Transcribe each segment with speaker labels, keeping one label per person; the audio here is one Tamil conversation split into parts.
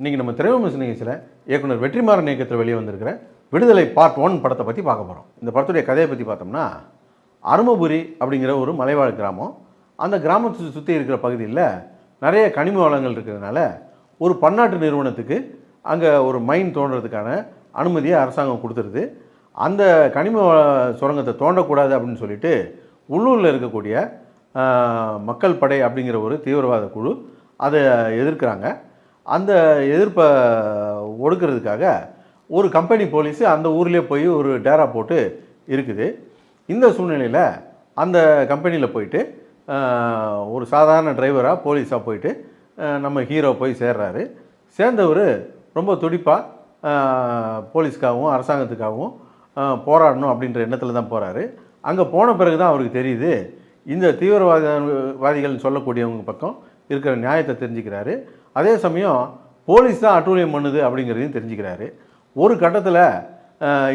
Speaker 1: இன்றைக்கி நம்ம திரைவிமர்சன நிகழ்ச்சியில் இயக்குனர் வெற்றிமாறன் இயக்கத்தில் வெளியே வந்திருக்கிற விடுதலை பார்ட் ஒன் படத்தை பற்றி பார்க்க போகிறோம் இந்த படத்துடைய கதையை பற்றி பார்த்தோம்னா அருமபுரி அப்படிங்கிற ஒரு மலைவாழ் கிராமம். அந்த கிராமத்தை சுற்றி இருக்கிற பகுதியில் நிறைய கனிம வளங்கள் இருக்கிறதுனால ஒரு பன்னாட்டு நிறுவனத்துக்கு அங்கே ஒரு மைன் தோன்றதுக்கான அனுமதியை அரசாங்கம் கொடுத்துருது. அந்த கனிம சுரங்கத்தை தோண்டக்கூடாது அப்படின்னு சொல்லிட்டு உள்ளூரில் இருக்கக்கூடிய மக்கள் படை அப்படிங்கிற ஒரு தீவிரவாத குழு அதை எதிர்க்கிறாங்க. அந்த எதிர்ப்பை ஒடுக்கிறதுக்காக ஒரு கம்பெனி போலீஸு அந்த ஊர்லேயே போய் ஒரு டேரா போட்டு இருக்குது. இந்த சூழ்நிலையில் அந்த கம்பெனியில் போயிட்டு ஒரு சாதாரண டிரைவராக போலீஸாக போயிட்டு நம்ம ஹீரோ போய் சேர்றாரு. சேர்ந்தவர் ரொம்ப துடிப்பாக போலீஸ்க்காகவும் அரசாங்கத்துக்காகவும் போராடணும் அப்படின்ற எண்ணத்தில் தான் போகிறாரு அங்கே போன பிறகு தான் அவருக்கு தெரியுது இந்த தீவிரவாத வாதிகள்னு சொல்லக்கூடியவங்க பக்கம் இருக்கிற நியாயத்தை தெரிஞ்சுக்கிறாரு. அதே சமயம் போலீஸ் தான் அட்டூழியம் பண்ணுது அப்படிங்கிறதையும் தெரிஞ்சுக்கிறாரு. ஒரு கட்டத்தில்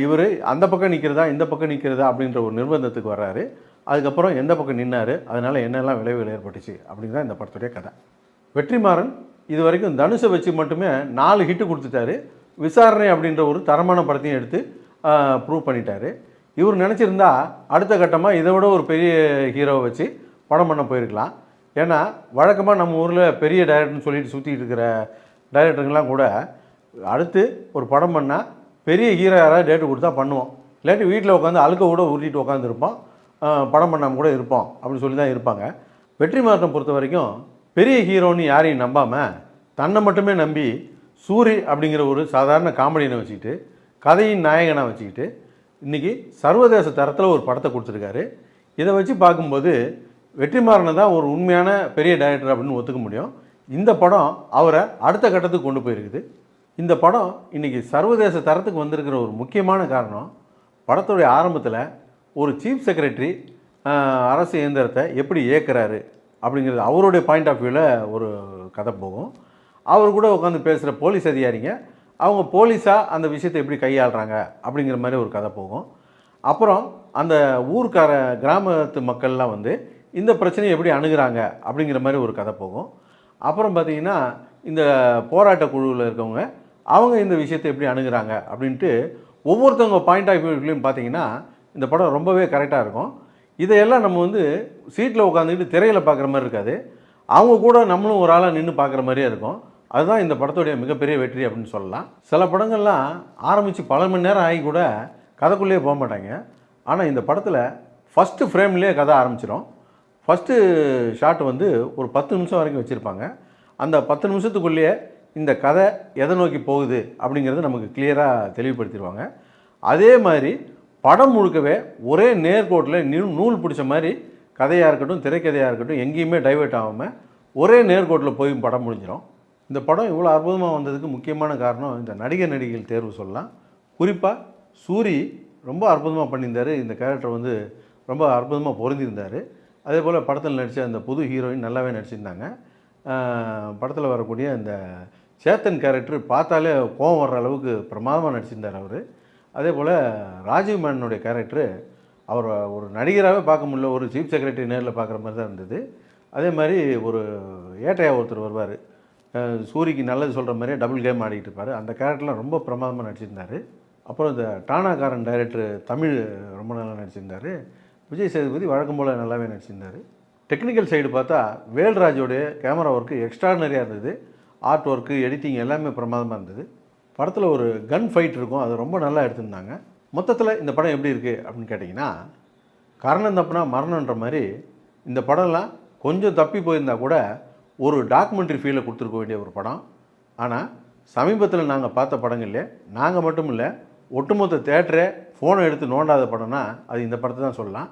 Speaker 1: இவர் அந்த பக்கம் நிற்கிறதா இந்த பக்கம் நிற்கிறதா அப்படின்ற ஒரு நிர்பந்தத்துக்கு வர்றாரு. அதுக்கப்புறம் எந்த பக்கம் நின்னார் அதனால் என்னெல்லாம் விளைவுகள் ஏற்பட்டுச்சு அப்படிங்கிறத இந்த படத்துடைய கதை. வெற்றிமாறன் இது வரைக்கும் தனுஷை வச்சு மட்டுமே நாலு ஹிட்டு கொடுத்துட்டாரு. விசாரணை அப்படின்ற ஒரு தரமான படத்தையும் எடுத்து ப்ரூவ் பண்ணிட்டாரு. இவர் நினச்சிருந்தா அடுத்த கட்டமாக இதை விட ஒரு பெரிய ஹீரோவை வச்சு படம் பண்ண போயிருக்கலாம். ஏன்னா வழக்கமாக நம்ம ஊரில் பெரிய டைரக்டர்னு சொல்லிட்டு சுற்றிட்டு இருக்கிற டைரக்டருங்கெல்லாம் கூட அடுத்து ஒரு படம் பண்ணால் பெரிய ஹீரோ யாராவது டேட்டு கொடுத்தா பண்ணுவோம். இல்லாட்டி வீட்டில் உட்காந்து அழுக்க கூட உருட்டிட்டு உட்காந்துருப்போம். படம் பண்ணாமல் கூட இருப்போம் அப்படின்னு சொல்லி தான் இருப்பாங்க. வெற்றி மாற்றம் பொறுத்த வரைக்கும் பெரிய ஹீரோன்னு யாரையும் நம்பாமல் தன்னை மட்டுமே நம்பி சூரி அப்படிங்கிற ஒரு சாதாரண காமெடியனை வச்சுக்கிட்டு கதையின் நாயகனை வச்சுக்கிட்டு இன்றைக்கி சர்வதேச தரத்தில் ஒரு படத்தை கொடுத்துருக்காரு. இதை வச்சு பார்க்கும்போது வெற்றிமாறனை தான் ஒரு உண்மையான பெரிய டைரக்டர் அப்படின்னு ஒத்துக்க முடியும். இந்த படம் அவரை அடுத்த கட்டத்துக்கு கொண்டு போயிருக்குது. இந்த படம் இன்றைக்கி சர்வதேச தரத்துக்கு வந்திருக்கிற ஒரு முக்கியமான காரணம் படத்துடைய ஆரம்பத்தில் ஒரு சீஃப் செக்ரட்டரி அரசு இயந்திரத்தை எப்படி இயக்குறாரு அப்படிங்கிறது அவருடைய பாயிண்ட் ஆஃப் வியூவில் ஒரு கதை போகும். அவர் கூட உட்காந்து பேசுகிற போலீஸ் அதிகாரிங்க அவங்க போலீஸாக அந்த விஷயத்தை எப்படி கையாளுறாங்க அப்படிங்கிற மாதிரி ஒரு கதை போகும். அப்புறம் அந்த ஊர்க்கார கிராமத்து மக்கள்லாம் வந்து இந்த பிரச்சனையை எப்படி அணுகிறாங்க அப்படிங்கிற மாதிரி ஒரு கதை போகும். அப்புறம் பார்த்தீங்கன்னா இந்த போராட்ட குழுவில் இருக்கவங்க அவங்க இந்த விஷயத்தை எப்படி அணுகிறாங்க அப்படின்ட்டு ஒவ்வொருத்தவங்க பாயிண்ட் ஆஃப் வியூலையும் பார்த்தீங்கன்னா இந்த படம் ரொம்பவே கரெக்டாக இருக்கும். இதையெல்லாம் நம்ம வந்து சீட்டில் உட்காந்துக்கிட்டு திரையில் பார்க்குற மாதிரி இருக்காது. அவங்க கூட நம்மளும் ஒரு ஆளாக நின்று பார்க்குற மாதிரியே இருக்கும். அதுதான் இந்த படத்துடைய மிகப்பெரிய வெற்றி அப்படின்னு சொல்லலாம். சில படங்கள்லாம் ஆரம்பித்து பல மணி நேரம் ஆகி கூட கதைக்குள்ளேயே போக மாட்டாங்க. ஆனால் இந்த படத்தில் ஃபஸ்ட்டு ஃப்ரேம்லேயே கதை ஆரம்பிச்சிடும் ஃபஸ்ட்டு ஷாட் வந்து ஒரு பத்து நிமிஷம் வரைக்கும் வச்சுருப்பாங்க. அந்த பத்து நிமிஷத்துக்குள்ளேயே இந்த கதை எதை நோக்கி போகுது அப்படிங்கிறது நமக்கு கிளியராக தெளிவுபடுத்திடுவாங்க. அதே மாதிரி படம் முழுக்கவே ஒரே நேர்கோட்டில் நியூ நூல் பிடிச்ச மாதிரி கதையாக இருக்கட்டும் திரைக்கதையாக இருக்கட்டும் எங்கேயுமே டைவெர்ட் ஆகாமல் ஒரே நேர்கோட்டில் போய் படம் முடிஞ்சிடும். இந்த படம் இவ்வளோ அற்புதமாக வந்ததுக்கு முக்கியமான காரணம் இந்த நடிகர் நடிகைகள் தேர்வு சொல்லலாம். குறிப்பாக சூரி ரொம்ப அற்புதமாக பண்ணியிருந்தார். இந்த கேரக்டர் வந்து ரொம்ப அற்புதமாக பொருந்திருந்தார் அதே போல் படத்தில் நடித்த அந்த புது ஹீரோயின் நல்லாவே நடிச்சிருந்தாங்க. படத்தில் வரக்கூடிய அந்த சேத்தன் கேரக்டர் பார்த்தாலே கோவம் வர்ற அளவுக்கு பிரமாதமாக நடிச்சிருந்தார் அவர். அதே போல் ராஜீவ் மேனுடைய கேரக்டரு அவர் ஒரு நடிகராகவே பார்க்க முடியல ஒரு சீஃப் செக்ரட்டரி நேரில் பார்க்குற மாதிரி தான் இருந்தது. அதே மாதிரி ஒரு ஏட்டையா ஒருத்தர் வருவார். சூரிக்கு நல்லது சொல்கிற மாதிரியே டபுள் கேம் ஆடிக்கிட்டு இருப்பார். அந்த கேரக்டர்லாம் ரொம்ப பிரமாதமாக நடிச்சிருந்தார். அப்புறம் இந்த டானாக்காரன் டைரக்டர் தமிழ் ரொம்ப நல்லா நடிச்சிருந்தார். விஜய் சேதுபதி வழக்கம் போல் நல்லாவே நடிச்சிருந்தார். டெக்னிக்கல் சைடு பார்த்தா வேல்ராஜோடைய கேமரா ஒர்க்கு எக்ஸ்ட்ராடனரியாக இருந்தது. ஆர்ட் ஒர்க்கு எடிட்டிங் எல்லாமே பிரமாதமாக இருந்தது. படத்தில் ஒரு கன் ஃபைட் இருக்கும். அது ரொம்ப நல்லா எடுத்திருந்தாங்க. மொத்தத்தில் இந்த படம் எப்படி இருக்குது அப்படின்னு கேட்டிங்கன்னா கரணம் தப்புனா மரணன்ற மாதிரி இந்த படம்லாம் கொஞ்சம் தப்பி போயிருந்தா கூட ஒரு டாக்குமெண்ட்ரி ஃபீலை கொடுத்துருக்க வேண்டிய ஒரு படம். ஆனால் சமீபத்தில் நாங்கள் பார்த்த படங்கள்லேயே நாங்கள் மட்டும் இல்லை ஒட்டுமொத்த தேட்டரே ஃபோனை எடுத்து நோண்டாத படம்னா அது இந்த படத்தை தான் சொல்லலாம்.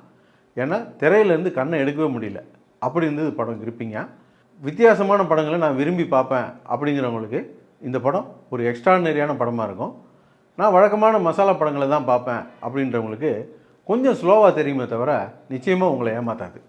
Speaker 1: ஏன்னா திரையிலேருந்து கண்ணை எடுக்கவே முடியல. அப்படி இருந்தது படம் கிரிப்பிங்க? வித்தியாசமான படங்களை நான் விரும்பி பார்ப்பேன் அப்படிங்கிறவங்களுக்கு இந்த படம் ஒரு எக்ஸ்ட்ராடினரியான படமாக இருக்கும். நான் வழக்கமான மசாலா படங்களை தான் பார்ப்பேன் அப்படின்றவங்களுக்கு கொஞ்சம் ஸ்லோவாக தெரியுமே தவிர நிச்சயமாக உங்களை ஏமாத்தாது.